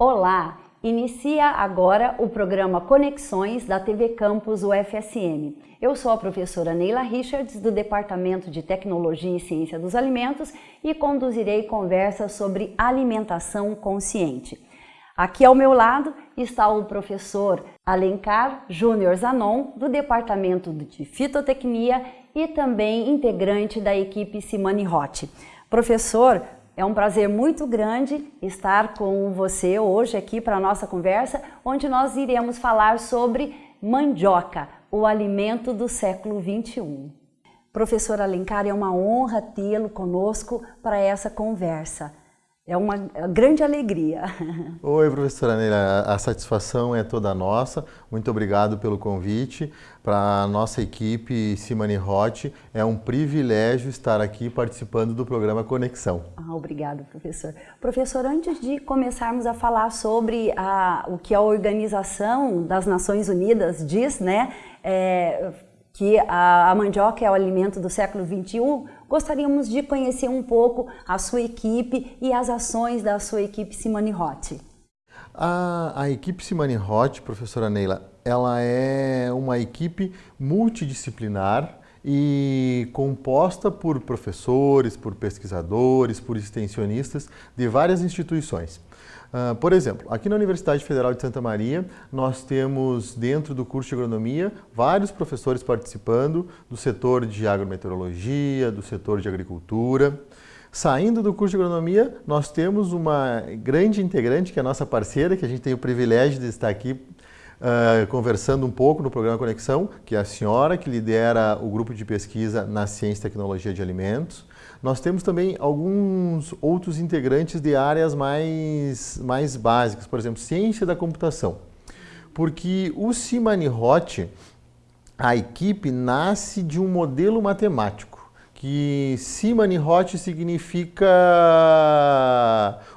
Olá! Inicia agora o programa Conexões da TV Campus UFSM. Eu sou a professora Neila Richards, do Departamento de Tecnologia e Ciência dos Alimentos e conduzirei conversas sobre alimentação consciente. Aqui ao meu lado está o professor Alencar Júnior Zanon, do Departamento de Fitotecnia e também integrante da equipe Simone Rotti. Professor, é um prazer muito grande estar com você hoje aqui para a nossa conversa, onde nós iremos falar sobre mandioca, o alimento do século 21. Professor Alencar, é uma honra tê-lo conosco para essa conversa. É uma grande alegria. Oi, professora Neila. A satisfação é toda nossa. Muito obrigado pelo convite. Para a nossa equipe Simone Rotti, é um privilégio estar aqui participando do programa Conexão. Ah, obrigado, professor. Professor, antes de começarmos a falar sobre a, o que a Organização das Nações Unidas diz, né, é, que a, a mandioca é o alimento do século 21, gostaríamos de conhecer um pouco a sua equipe e as ações da sua equipe Simone Rotti. A, a equipe Simone Rotti, professora Neila, ela é uma equipe multidisciplinar e composta por professores, por pesquisadores, por extensionistas de várias instituições. Uh, por exemplo, aqui na Universidade Federal de Santa Maria, nós temos dentro do curso de agronomia vários professores participando do setor de agrometeorologia, do setor de agricultura. Saindo do curso de agronomia, nós temos uma grande integrante, que é a nossa parceira, que a gente tem o privilégio de estar aqui uh, conversando um pouco no programa Conexão, que é a senhora que lidera o grupo de pesquisa na ciência e tecnologia de alimentos. Nós temos também alguns outros integrantes de áreas mais, mais básicas, por exemplo, ciência da computação. Porque o Simani-Hot, a equipe nasce de um modelo matemático, que Simani-Hot significa...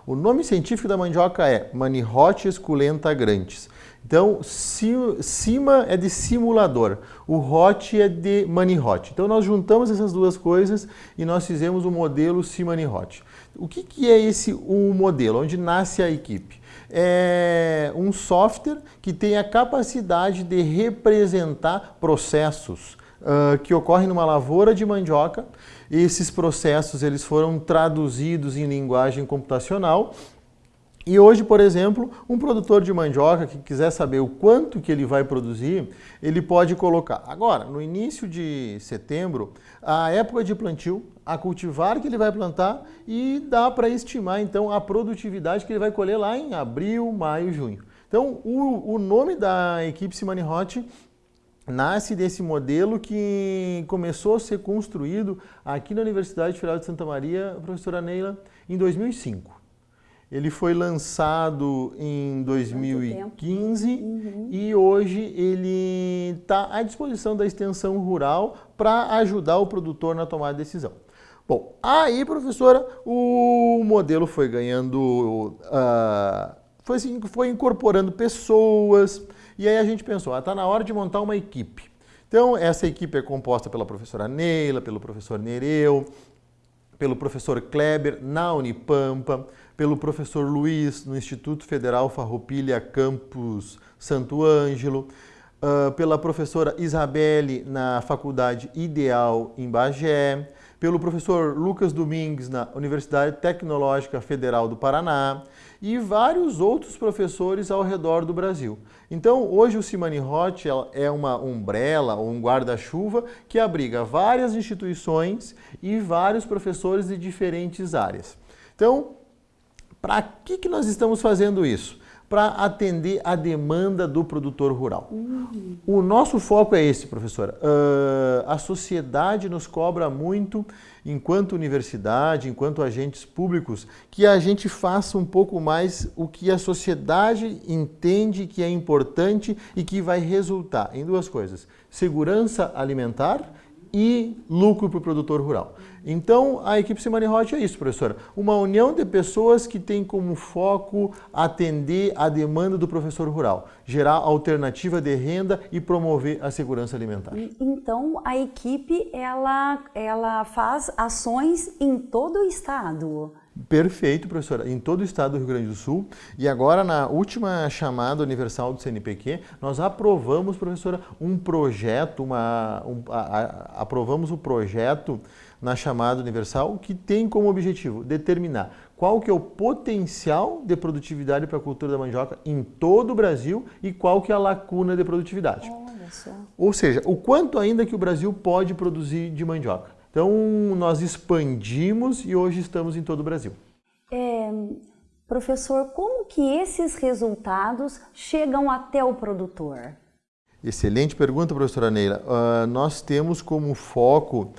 O nome científico da mandioca é Manihot esculenta grandes. Então, cima é de simulador, o hot é de money hot. Então, nós juntamos essas duas coisas e nós fizemos o modelo Simani Hot. O que, que é esse um modelo? Onde nasce a equipe? É um software que tem a capacidade de representar processos uh, que ocorrem numa lavoura de mandioca. Esses processos eles foram traduzidos em linguagem computacional e hoje, por exemplo, um produtor de mandioca que quiser saber o quanto que ele vai produzir, ele pode colocar. Agora, no início de setembro, a época de plantio, a cultivar que ele vai plantar e dá para estimar então a produtividade que ele vai colher lá em abril, maio, junho. Então, o, o nome da equipe Simani Hot nasce desse modelo que começou a ser construído aqui na Universidade Federal de Santa Maria, professora Neila, em 2005. Ele foi lançado em 2015 uhum. e hoje ele está à disposição da extensão rural para ajudar o produtor na tomada de decisão. Bom, aí, professora, o modelo foi ganhando, uh, foi, assim, foi incorporando pessoas e aí a gente pensou, está ah, na hora de montar uma equipe. Então, essa equipe é composta pela professora Neila, pelo professor Nereu, pelo professor Kleber na Unipampa, pelo professor Luiz no Instituto Federal Farroupilha Campus Santo Ângelo, uh, pela professora Isabelle na Faculdade Ideal em Bagé, pelo professor Lucas Domingues na Universidade Tecnológica Federal do Paraná e vários outros professores ao redor do Brasil. Então, hoje o Simani Hot é uma umbrella ou um guarda-chuva que abriga várias instituições e vários professores de diferentes áreas. Então, para que, que nós estamos fazendo isso? Para atender a demanda do produtor rural. Uhum. O nosso foco é esse, professora. Uh, a sociedade nos cobra muito, enquanto universidade, enquanto agentes públicos, que a gente faça um pouco mais o que a sociedade entende que é importante e que vai resultar em duas coisas. Segurança alimentar e lucro para o produtor rural. Então, a equipe Semana Hot é isso, professora. Uma união de pessoas que tem como foco atender a demanda do professor rural, gerar alternativa de renda e promover a segurança alimentar. Então, a equipe, ela, ela faz ações em todo o estado? Perfeito, professora. Em todo o estado do Rio Grande do Sul. E agora, na última chamada universal do CNPq, nós aprovamos, professora, um projeto, uma, um, a, a, aprovamos o um projeto na chamada universal que tem como objetivo determinar qual que é o potencial de produtividade para a cultura da mandioca em todo o Brasil e qual que é a lacuna de produtividade. Ou seja, o quanto ainda que o Brasil pode produzir de mandioca. Então, nós expandimos e hoje estamos em todo o Brasil. É, professor, como que esses resultados chegam até o produtor? Excelente pergunta, professora Neila. Uh, nós temos como foco,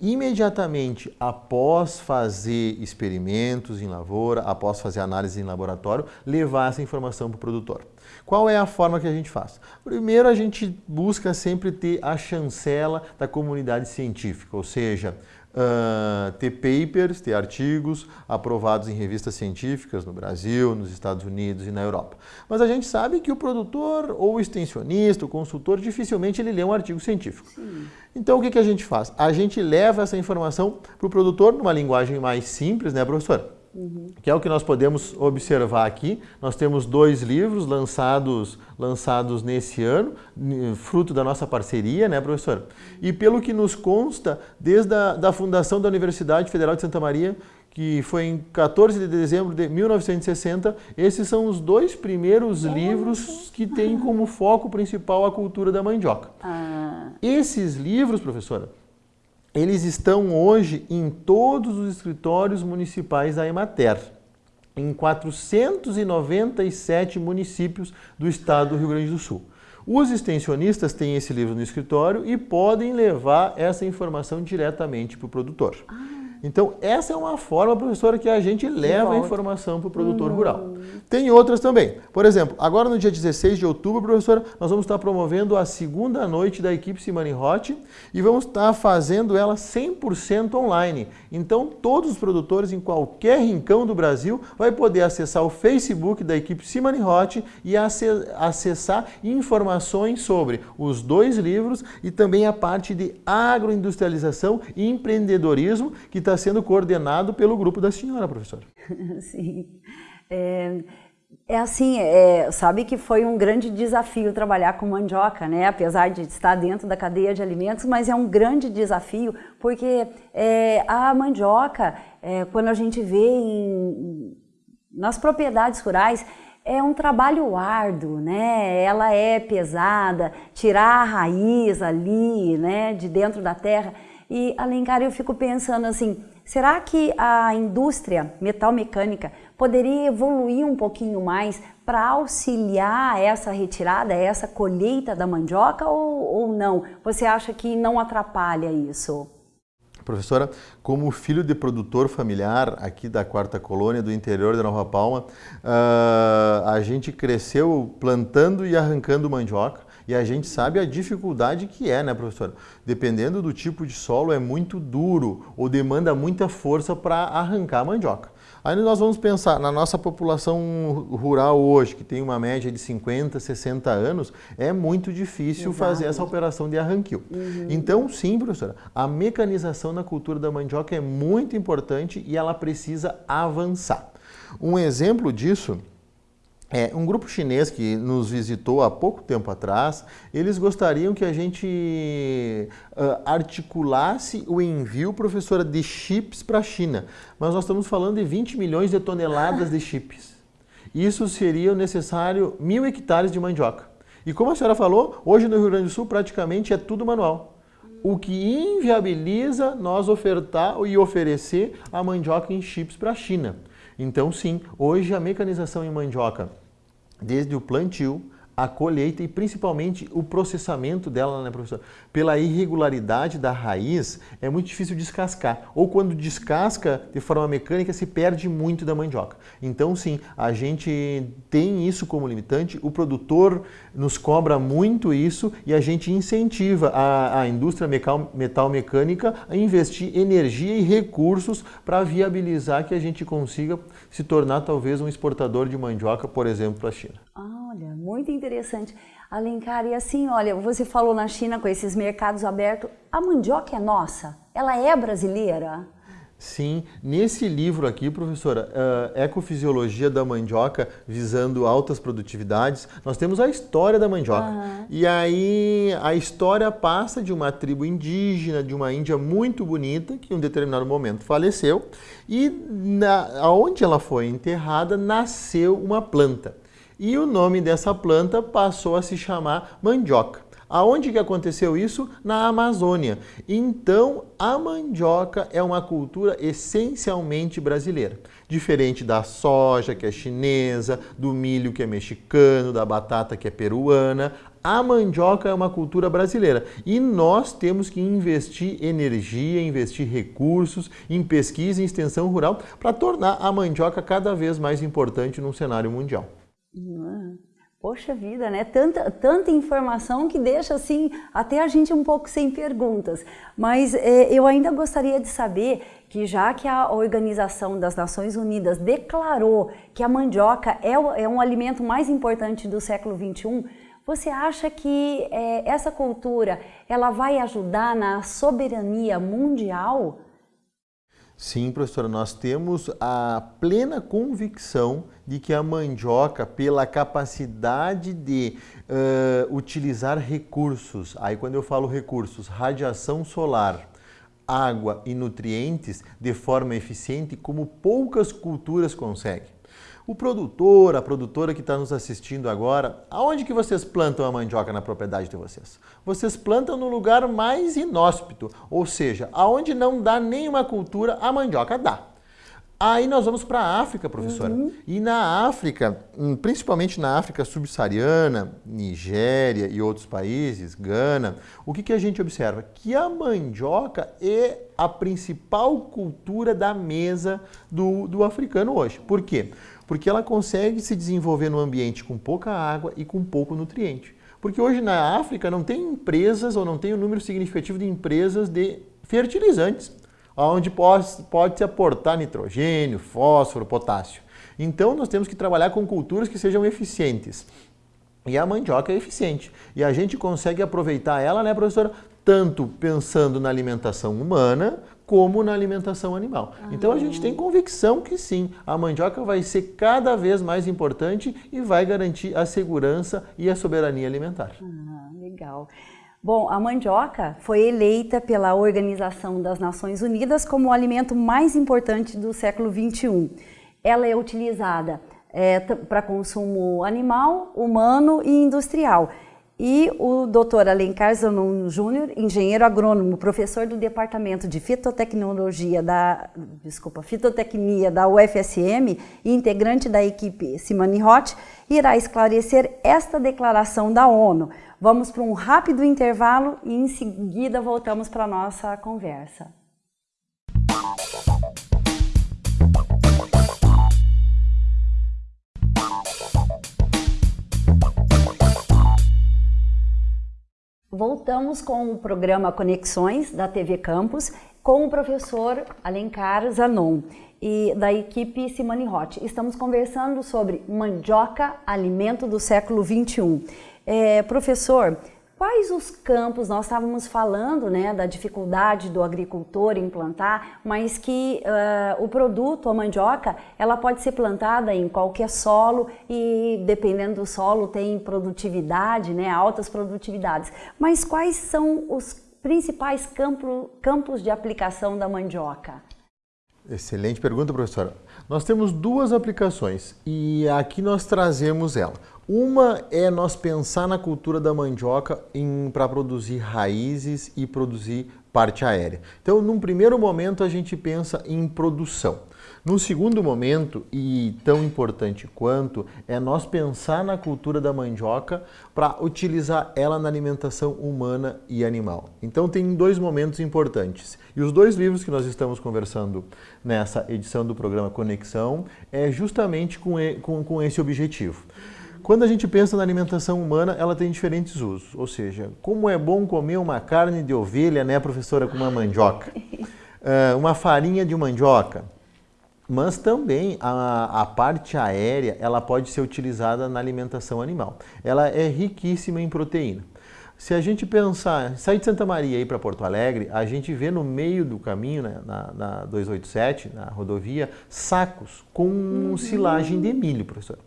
imediatamente após fazer experimentos em lavoura, após fazer análise em laboratório, levar essa informação para o produtor. Qual é a forma que a gente faz? Primeiro, a gente busca sempre ter a chancela da comunidade científica, ou seja, uh, ter papers, ter artigos aprovados em revistas científicas no Brasil, nos Estados Unidos e na Europa. Mas a gente sabe que o produtor ou o extensionista, o consultor, dificilmente ele lê um artigo científico. Sim. Então o que, que a gente faz? A gente leva essa informação para o produtor numa linguagem mais simples, né, professor? Uhum. Que é o que nós podemos observar aqui. Nós temos dois livros lançados, lançados nesse ano, fruto da nossa parceria, né, professor? E pelo que nos consta, desde a da fundação da Universidade Federal de Santa Maria, que foi em 14 de dezembro de 1960, esses são os dois primeiros livros que têm como foco principal a cultura da mandioca. Ah. Esses livros, professora, eles estão hoje em todos os escritórios municipais da Emater, em 497 municípios do estado do Rio Grande do Sul. Os extensionistas têm esse livro no escritório e podem levar essa informação diretamente para o produtor. Ah. Então, essa é uma forma, professora, que a gente leva a informação para o produtor uhum. rural. Tem outras também. Por exemplo, agora no dia 16 de outubro, professora, nós vamos estar promovendo a segunda noite da equipe Simani Hot e vamos estar fazendo ela 100% online. Então, todos os produtores em qualquer rincão do Brasil vai poder acessar o Facebook da equipe Simani Hot e acessar informações sobre os dois livros e também a parte de agroindustrialização e empreendedorismo que está está sendo coordenado pelo grupo da senhora, professora. Sim. É, é assim, é, sabe que foi um grande desafio trabalhar com mandioca, né? Apesar de estar dentro da cadeia de alimentos, mas é um grande desafio porque é, a mandioca, é, quando a gente vê em, nas propriedades rurais, é um trabalho árduo, né? Ela é pesada, tirar a raiz ali, né, de dentro da terra. E, Alencar, eu fico pensando assim, será que a indústria metal-mecânica poderia evoluir um pouquinho mais para auxiliar essa retirada, essa colheita da mandioca ou, ou não? Você acha que não atrapalha isso? Professora, como filho de produtor familiar aqui da Quarta Colônia, do interior da Nova Palma, uh, a gente cresceu plantando e arrancando mandioca. E a gente sabe a dificuldade que é, né, professora? Dependendo do tipo de solo, é muito duro ou demanda muita força para arrancar a mandioca. Aí nós vamos pensar na nossa população rural hoje, que tem uma média de 50, 60 anos, é muito difícil Exato. fazer essa operação de arranquio. Uhum. Então, sim, professora, a mecanização na cultura da mandioca é muito importante e ela precisa avançar. Um exemplo disso é, um grupo chinês que nos visitou há pouco tempo atrás, eles gostariam que a gente uh, articulasse o envio, professora, de chips para a China. Mas nós estamos falando de 20 milhões de toneladas de chips. Isso seria necessário mil hectares de mandioca. E como a senhora falou, hoje no Rio Grande do Sul praticamente é tudo manual. O que inviabiliza nós ofertar e oferecer a mandioca em chips para a China. Então sim, hoje a mecanização em mandioca desde o plantio, a colheita e principalmente o processamento dela, né, professor? Pela irregularidade da raiz, é muito difícil descascar. Ou quando descasca de forma mecânica, se perde muito da mandioca. Então, sim, a gente tem isso como limitante, o produtor nos cobra muito isso e a gente incentiva a, a indústria metal, metal mecânica a investir energia e recursos para viabilizar que a gente consiga se tornar talvez um exportador de mandioca, por exemplo, para a China. Olha, muito interessante. Alencar, e assim, olha, você falou na China com esses mercados abertos, a mandioca é nossa? Ela é brasileira? Sim, nesse livro aqui, professora, uh, Ecofisiologia da Mandioca, visando altas produtividades, nós temos a história da mandioca. Uhum. E aí a história passa de uma tribo indígena, de uma Índia muito bonita, que em um determinado momento faleceu, e na, onde ela foi enterrada nasceu uma planta. E o nome dessa planta passou a se chamar mandioca. Aonde que aconteceu isso? Na Amazônia. Então, a mandioca é uma cultura essencialmente brasileira. Diferente da soja, que é chinesa, do milho, que é mexicano, da batata, que é peruana, a mandioca é uma cultura brasileira e nós temos que investir energia, investir recursos em pesquisa e extensão rural para tornar a mandioca cada vez mais importante no cenário mundial. Uhum. Poxa vida, né? Tanta, tanta informação que deixa assim até a gente um pouco sem perguntas. Mas é, eu ainda gostaria de saber que já que a Organização das Nações Unidas declarou que a mandioca é, é um alimento mais importante do século XXI, você acha que é, essa cultura ela vai ajudar na soberania mundial? Sim, professora, nós temos a plena convicção de que a mandioca, pela capacidade de uh, utilizar recursos, aí quando eu falo recursos, radiação solar, água e nutrientes de forma eficiente, como poucas culturas conseguem. O produtor, a produtora que está nos assistindo agora, aonde que vocês plantam a mandioca na propriedade de vocês? Vocês plantam no lugar mais inóspito, ou seja, aonde não dá nenhuma cultura, a mandioca dá. Aí nós vamos para a África, professora. Uhum. E na África, hum, principalmente na África subsaariana, Nigéria e outros países, Gana, o que, que a gente observa? Que a mandioca é a principal cultura da mesa do, do africano hoje. Por quê? porque ela consegue se desenvolver num ambiente com pouca água e com pouco nutriente. Porque hoje na África não tem empresas ou não tem um número significativo de empresas de fertilizantes, onde pode, pode se aportar nitrogênio, fósforo, potássio. Então nós temos que trabalhar com culturas que sejam eficientes. E a mandioca é eficiente. E a gente consegue aproveitar ela, né, professora? Tanto pensando na alimentação humana, como na alimentação animal. Ah. Então a gente tem convicção que sim, a mandioca vai ser cada vez mais importante e vai garantir a segurança e a soberania alimentar. Ah, legal. Bom, a mandioca foi eleita pela Organização das Nações Unidas como o alimento mais importante do século XXI. Ela é utilizada é, para consumo animal, humano e industrial e o Dr. Alencar Zanon Júnior, engenheiro agrônomo, professor do Departamento de Fitotecnologia da, desculpa, Fitotecnia da UFSM e integrante da equipe Simani Hot, irá esclarecer esta declaração da ONU. Vamos para um rápido intervalo e em seguida voltamos para a nossa conversa. Voltamos com o programa Conexões da TV Campus com o professor Alencar Zanon e da equipe Simone Roth. Estamos conversando sobre mandioca, alimento do século 21. É, professor, Quais os campos, nós estávamos falando né, da dificuldade do agricultor em plantar, mas que uh, o produto, a mandioca, ela pode ser plantada em qualquer solo e dependendo do solo tem produtividade, né, altas produtividades. Mas quais são os principais campo, campos de aplicação da mandioca? Excelente pergunta, professora. Nós temos duas aplicações e aqui nós trazemos ela. Uma é nós pensar na cultura da mandioca para produzir raízes e produzir parte aérea. Então, num primeiro momento, a gente pensa em produção. No segundo momento, e tão importante quanto, é nós pensar na cultura da mandioca para utilizar ela na alimentação humana e animal. Então tem dois momentos importantes. E os dois livros que nós estamos conversando nessa edição do programa Conexão é justamente com, com, com esse objetivo. Quando a gente pensa na alimentação humana, ela tem diferentes usos. Ou seja, como é bom comer uma carne de ovelha, né, professora, com uma mandioca? Uh, uma farinha de mandioca. Mas também a, a, parte aérea, ela pode ser utilizada na alimentação animal. Ela é riquíssima em proteína. Se a gente pensar, sair de Santa Maria e ir para Porto Alegre, a gente vê no meio do caminho, né, na, na 287, na rodovia, sacos com uhum. silagem de milho, professor.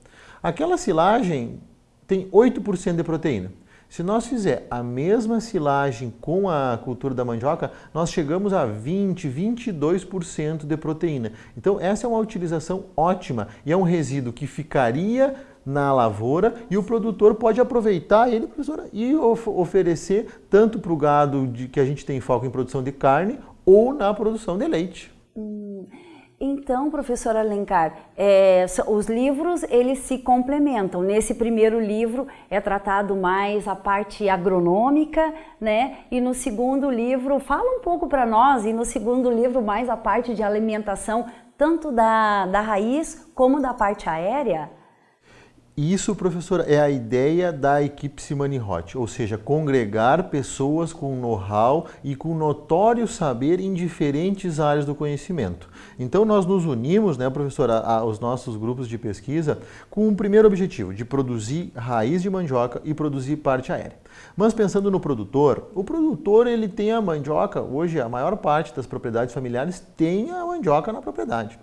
Aquela silagem tem 8% de proteína. Se nós fizer a mesma silagem com a cultura da mandioca, nós chegamos a 20, 22% de proteína. Então essa é uma utilização ótima e é um resíduo que ficaria na lavoura e o produtor pode aproveitar ele, professora, e of oferecer tanto para o gado de, que a gente tem foco em produção de carne ou na produção de leite. Hum. Então, professora Alencar, é, os livros eles se complementam. Nesse primeiro livro é tratado mais a parte agronômica, né? E no segundo livro fala um pouco para nós e no segundo livro mais a parte de alimentação tanto da, da raiz como da parte aérea. Isso, professora, é a ideia da equipe Simani Hot, ou seja, congregar pessoas com know-how e com notório saber em diferentes áreas do conhecimento. Então nós nos unimos, né, professora, aos nossos grupos de pesquisa com um primeiro objetivo, de produzir raiz de mandioca e produzir parte aérea. Mas pensando no produtor, o produtor ele tem a mandioca, hoje a maior parte das propriedades familiares tem a mandioca na propriedade.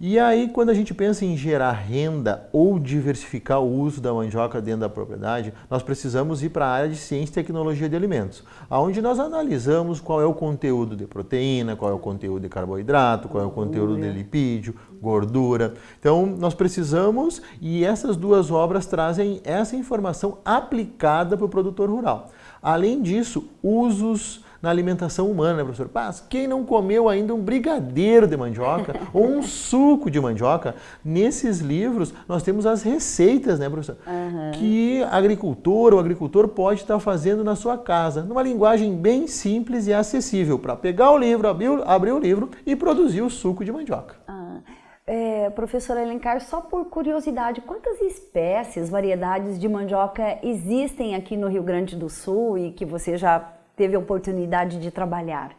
E aí, quando a gente pensa em gerar renda ou diversificar o uso da mandioca dentro da propriedade, nós precisamos ir para a área de ciência e tecnologia de alimentos, onde nós analisamos qual é o conteúdo de proteína, qual é o conteúdo de carboidrato, qual é o conteúdo de lipídio, gordura. Então, nós precisamos, e essas duas obras trazem essa informação aplicada para o produtor rural. Além disso, usos na alimentação humana, né, professor? Paz, quem não comeu ainda um brigadeiro de mandioca ou um suco de mandioca, nesses livros nós temos as receitas, né, professor? Uhum. Que agricultor ou agricultor pode estar fazendo na sua casa, numa linguagem bem simples e acessível, para pegar o livro, abrir, abrir, o livro e produzir o suco de mandioca. Uhum. É, professora Elencar, só por curiosidade, quantas espécies, variedades de mandioca existem aqui no Rio Grande do Sul e que você já teve a oportunidade de trabalhar?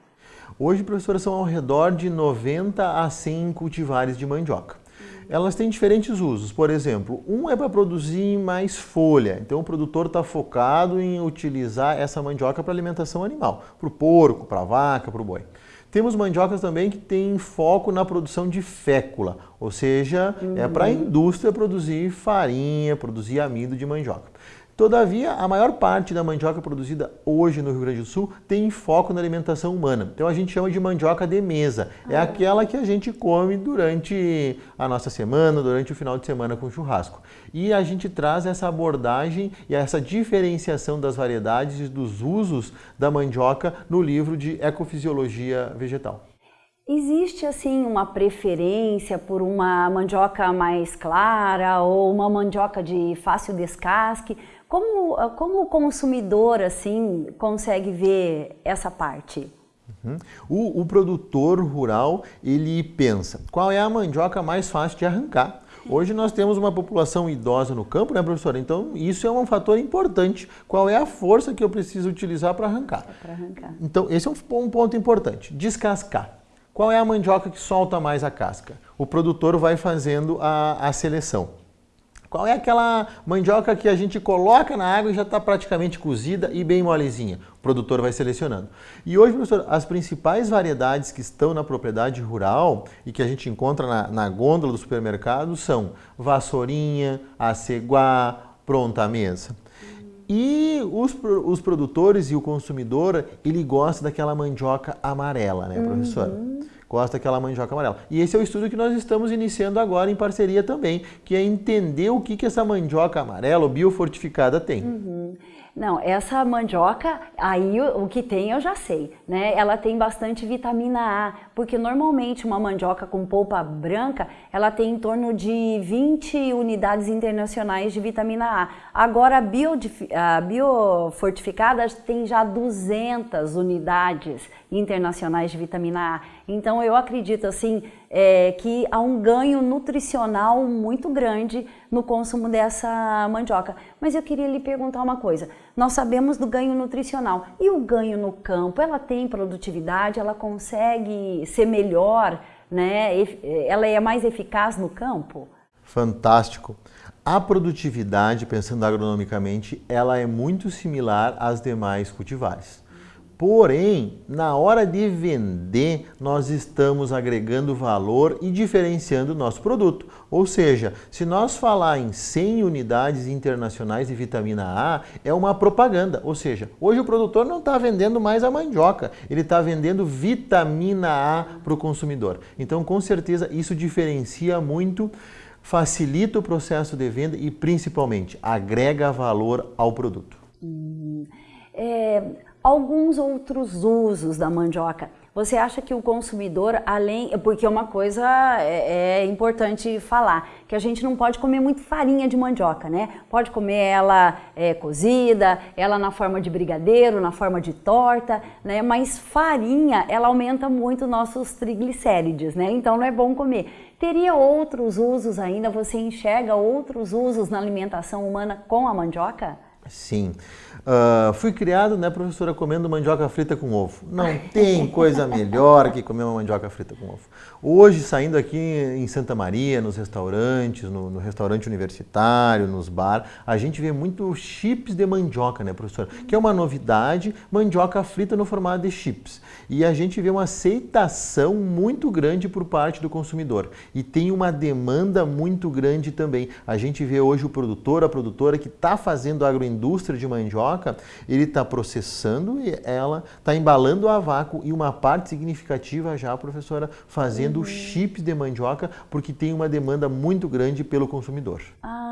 Hoje, professora, são ao redor de 90 a 100 cultivares de mandioca. Elas têm diferentes usos. Por exemplo, um é para produzir mais folha. Então, o produtor está focado em utilizar essa mandioca para alimentação animal, para o porco, para a vaca, para o boi. Temos mandiocas também que têm foco na produção de fécula, ou seja, uhum. é para a indústria produzir farinha, produzir amido de mandioca. Todavia, a maior parte da mandioca produzida hoje no Rio Grande do Sul tem foco na alimentação humana. Então a gente chama de mandioca de mesa. É ah. aquela que a gente come durante a nossa semana, durante o final de semana com churrasco. E a gente traz essa abordagem e essa diferenciação das variedades e dos usos da mandioca no livro de Ecofisiologia Vegetal. Existe assim uma preferência por uma mandioca mais clara ou uma mandioca de fácil descasque? Como, como o consumidor assim consegue ver essa parte? Uhum. O, o, produtor rural ele pensa qual é a mandioca mais fácil de arrancar. Hoje nós temos uma população idosa no campo, né, professora? Então isso é um fator importante. Qual é a força que eu preciso utilizar para arrancar? É arrancar? Então esse é um, um ponto importante. Descascar. Qual é a mandioca que solta mais a casca? O produtor vai fazendo a, a seleção. Qual é aquela mandioca que a gente coloca na água e já está praticamente cozida e bem molezinha? O produtor vai selecionando. E hoje, professor, as principais variedades que estão na propriedade rural e que a gente encontra na, na gôndola do supermercado são vassourinha, aceguá, pronta mesa. E os, os produtores e o consumidor, ele gosta daquela mandioca amarela, né, professor? Uhum gosta daquela mandioca amarela. E esse é o estudo que nós estamos iniciando agora em parceria também, que é entender o que, que essa mandioca amarela ou biofortificada tem. Uhum. Não, essa mandioca, aí o, que tem eu já sei, né? Ela tem bastante vitamina A, porque normalmente uma mandioca com polpa branca, ela tem em torno de 20 unidades internacionais de vitamina A. Agora a, bio, a biofortificada tem já 200 unidades internacionais de vitamina A. Então eu acredito assim é, que há um ganho nutricional muito grande no consumo dessa mandioca. Mas eu queria lhe perguntar uma coisa. Nós sabemos do ganho nutricional. E o ganho no campo? Ela tem produtividade? Ela consegue ser melhor? Né? Ela é mais eficaz no campo? Fantástico. A produtividade, pensando agronomicamente, ela é muito similar às demais cultivares. Porém, na hora de vender, nós estamos agregando valor e diferenciando o nosso produto. Ou seja, se nós falar em 100 unidades internacionais de vitamina A, é uma propaganda. Ou seja, hoje o produtor não está vendendo mais a mandioca, ele está vendendo vitamina A para o consumidor. Então, com certeza, isso diferencia muito facilita o processo de venda e, principalmente, agrega valor ao produto. Hum, é, alguns outros usos da mandioca. Você acha que o consumidor, além. Porque uma coisa é, é, importante falar: que a gente não pode comer muito farinha de mandioca, né? Pode comer ela é, cozida, ela na forma de brigadeiro, na forma de torta, né? Mas farinha, ela aumenta muito nossos triglicérides, né? Então não é bom comer. Teria outros usos ainda? Você enxerga outros usos na alimentação humana com a mandioca? Sim. Uh, fui criado, né, professora, comendo mandioca frita com ovo. Não tem coisa melhor que comer uma mandioca frita com ovo. Hoje, saindo aqui em Santa Maria, nos restaurantes, no, no restaurante universitário, nos bar, a gente vê muito chips de mandioca, né, professora? Que é uma novidade, mandioca frita no formato de chips. E a gente vê uma aceitação muito grande por parte do consumidor. E tem uma demanda muito grande também. A gente vê hoje o produtor, a produtora que está fazendo agroindústria de mandioca, ele está processando ela, está embalando a vácuo e uma parte significativa já, professora, fazendo vendendo uhum. chips de mandioca porque tem uma demanda muito grande pelo consumidor. Ah,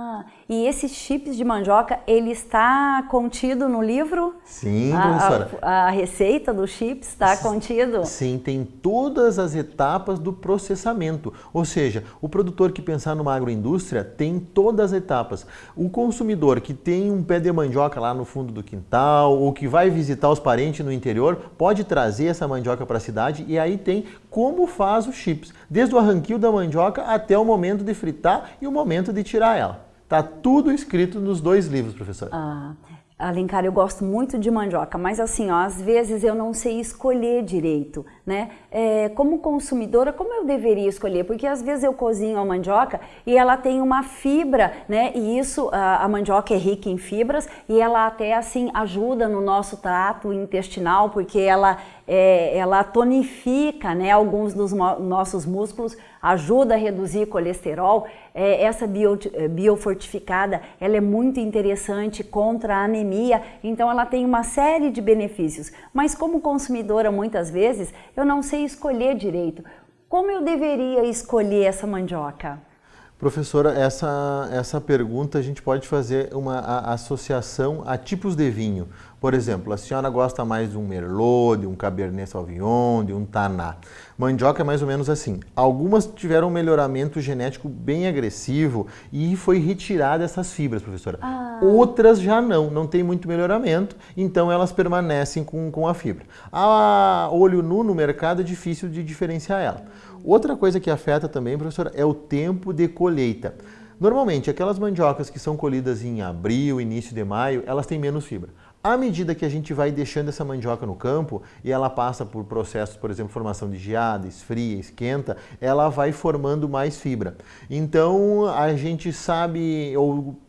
e esses chips de mandioca, ele está contido no livro? Sim, professora. A, a, a receita dos chips está contido? Sim, tem todas as etapas do processamento. Ou seja, o produtor que pensar numa agroindústria tem todas as etapas. O consumidor que tem um pé de mandioca lá no fundo do quintal ou que vai visitar os parentes no interior, pode trazer essa mandioca para a cidade e aí tem como faz o chip chips, desde o arranquio da mandioca até o momento de fritar e o momento de tirar ela. Está tudo escrito nos dois livros, professora. Ah, Alencar, eu gosto muito de mandioca, mas assim, ó, às vezes eu não sei escolher direito, né? É, como consumidora, como eu deveria escolher? Porque às vezes eu cozinho a mandioca e ela tem uma fibra, né? E isso, a, a mandioca é rica em fibras e ela até assim ajuda no nosso trato intestinal, porque ela, é, ela tonifica, né? Alguns dos nossos músculos, ajuda a reduzir colesterol. É, essa bio, é, biofortificada, ela é muito interessante contra a anemia, então ela tem uma série de benefícios. Mas como consumidora, muitas vezes, eu não sei escolher direito. Como eu deveria escolher essa mandioca? Professora, essa, essa pergunta a gente pode fazer uma associação a tipos de vinho. Por exemplo, a senhora gosta mais de um Merlot, de um Cabernet Sauvignon, de um Taná. Mandioca é mais ou menos assim. Algumas tiveram um melhoramento genético bem agressivo e foi retirada essas fibras, professora. Ah. Outras já não, não tem muito melhoramento, então elas permanecem com, com a fibra. A olho nu no mercado é difícil de diferenciar ela. Outra coisa que afeta também, professora, é o tempo de colheita. Normalmente, aquelas mandiocas que são colhidas em abril, início de maio, elas têm menos fibra. À medida que a gente vai deixando essa mandioca no campo e ela passa por processos, por exemplo, formação de geada, esfria, esquenta, ela vai formando mais fibra. Então a gente sabe, ou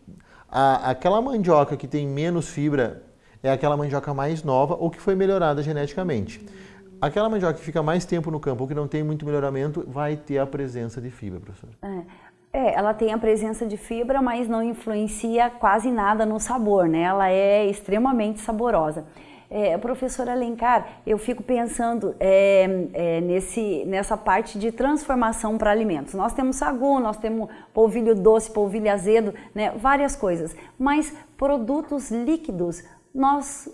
a, aquela mandioca que tem menos fibra é aquela mandioca mais nova ou que foi melhorada geneticamente. Aquela mandioca que fica mais tempo no campo ou que não tem muito melhoramento vai ter a presença de fibra, professor. É. É, ela tem a presença de fibra, mas não influencia quase nada no sabor, né? Ela é extremamente saborosa. É, professora Alencar, eu fico pensando é, é, nesse, nessa parte de transformação para alimentos. Nós temos sagu, nós temos polvilho doce, polvilho azedo, né, várias coisas. Mas produtos líquidos, nós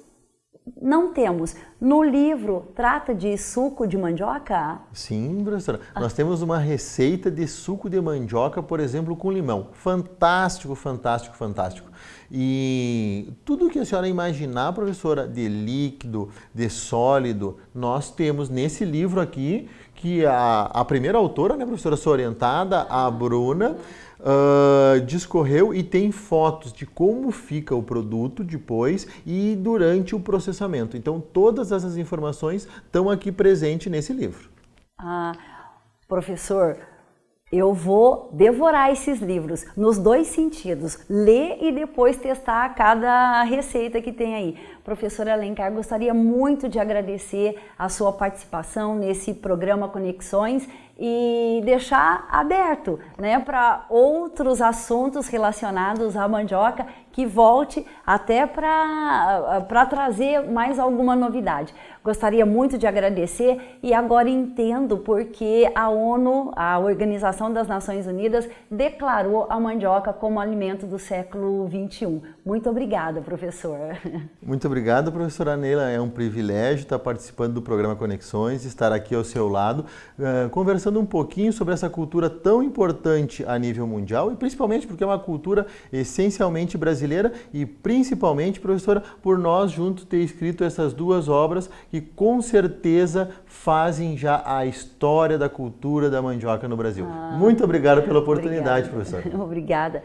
não temos. No livro, trata de suco de mandioca? Sim, professora. Ah. Nós temos uma receita de suco de mandioca, por exemplo, com limão. Fantástico, fantástico, fantástico. E tudo que a senhora imaginar, professora, de líquido, de sólido, nós temos nesse livro aqui, que a, a primeira autora, né, professora, sua orientada, a Bruna, uh, discorreu e tem fotos de como fica o produto depois e durante o processamento. Então, todas essas informações estão aqui presentes nesse livro. Ah, professor, eu vou devorar esses livros nos dois sentidos, ler e depois testar cada receita que tem aí. Professora Alencar, gostaria muito de agradecer a sua participação nesse programa Conexões e deixar aberto né, para outros assuntos relacionados à mandioca que volte até para trazer mais alguma novidade. Gostaria muito de agradecer e agora entendo porque a ONU, a Organização das Nações Unidas, declarou a mandioca como alimento do século 21. Muito obrigada, professor. Muito obrigado, professora Neila. É um privilégio estar participando do programa Conexões, estar aqui ao seu lado, uh, conversando um pouquinho sobre essa cultura tão importante a nível mundial e principalmente porque é uma cultura essencialmente brasileira e principalmente, professora, por nós juntos ter escrito essas duas obras que com certeza fazem já a história da cultura da mandioca no Brasil. Ah, Muito obrigado pela oportunidade, obrigada. professora. Obrigada.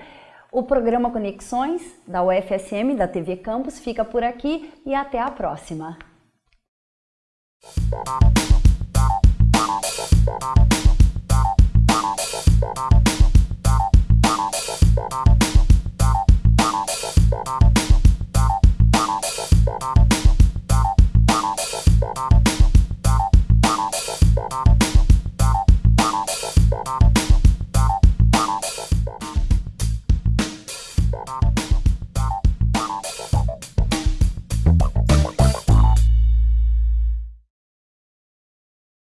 O programa Conexões da UFSM, da TV Campus, fica por aqui e até a próxima.